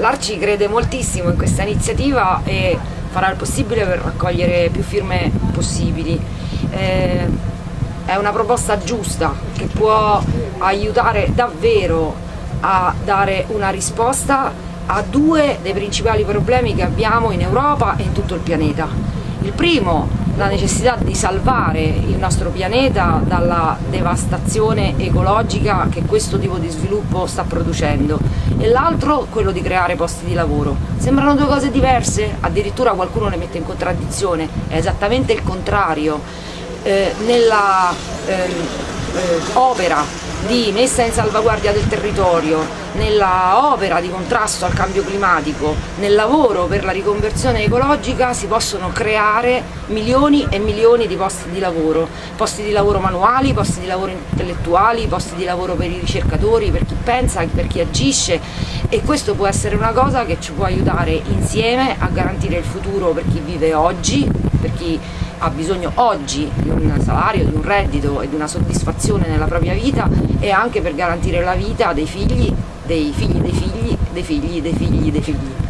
L'Arci crede moltissimo in questa iniziativa e farà il possibile per raccogliere più firme possibili. Eh, è una proposta giusta che può aiutare davvero a dare una risposta a due dei principali problemi che abbiamo in Europa e in tutto il pianeta. Il primo la necessità di salvare il nostro pianeta dalla devastazione ecologica che questo tipo di sviluppo sta producendo e l'altro quello di creare posti di lavoro. Sembrano due cose diverse? Addirittura qualcuno le mette in contraddizione, è esattamente il contrario. Eh, nella eh, eh, opera di messa in salvaguardia del territorio, nella opera di contrasto al cambio climatico, nel lavoro per la riconversione ecologica si possono creare milioni e milioni di posti di lavoro, posti di lavoro manuali, posti di lavoro intellettuali, posti di lavoro per i ricercatori, per chi pensa, per chi agisce. E questo può essere una cosa che ci può aiutare insieme a garantire il futuro per chi vive oggi, per chi ha bisogno oggi di un salario, di un reddito e di una soddisfazione nella propria vita e anche per garantire la vita dei figli, dei figli dei figli, dei figli dei figli dei figli.